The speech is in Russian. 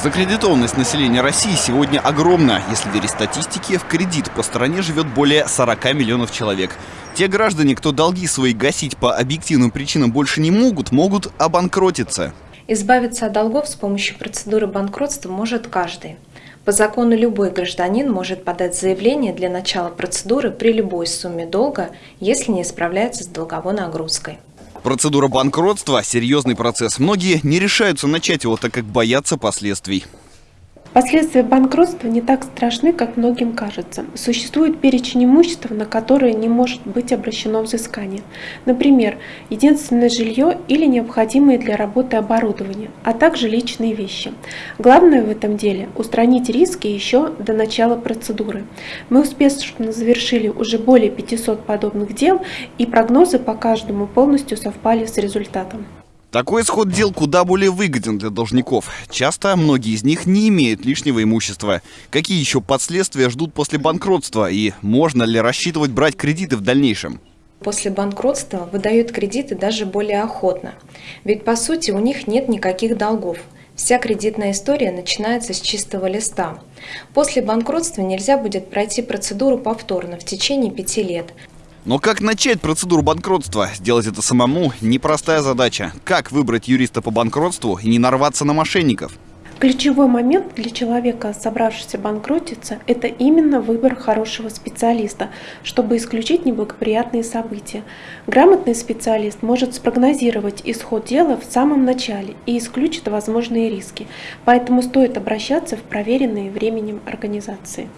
Закредитованность населения России сегодня огромна. Если верить статистике, в кредит по стране живет более 40 миллионов человек. Те граждане, кто долги свои гасить по объективным причинам больше не могут, могут обанкротиться. Избавиться от долгов с помощью процедуры банкротства может каждый. По закону любой гражданин может подать заявление для начала процедуры при любой сумме долга, если не справляется с долговой нагрузкой. Процедура банкротства – серьезный процесс. Многие не решаются начать его, так как боятся последствий. Последствия банкротства не так страшны, как многим кажется. Существует перечень имущества, на которое не может быть обращено взыскание. Например, единственное жилье или необходимые для работы оборудование, а также личные вещи. Главное в этом деле – устранить риски еще до начала процедуры. Мы успешно завершили уже более 500 подобных дел, и прогнозы по каждому полностью совпали с результатом. Такой исход дел куда более выгоден для должников. Часто многие из них не имеют лишнего имущества. Какие еще последствия ждут после банкротства и можно ли рассчитывать брать кредиты в дальнейшем? После банкротства выдают кредиты даже более охотно. Ведь по сути у них нет никаких долгов. Вся кредитная история начинается с чистого листа. После банкротства нельзя будет пройти процедуру повторно в течение пяти лет, но как начать процедуру банкротства? Сделать это самому – непростая задача. Как выбрать юриста по банкротству и не нарваться на мошенников? Ключевой момент для человека, собравшегося банкротиться, это именно выбор хорошего специалиста, чтобы исключить неблагоприятные события. Грамотный специалист может спрогнозировать исход дела в самом начале и исключит возможные риски, поэтому стоит обращаться в проверенные временем организации.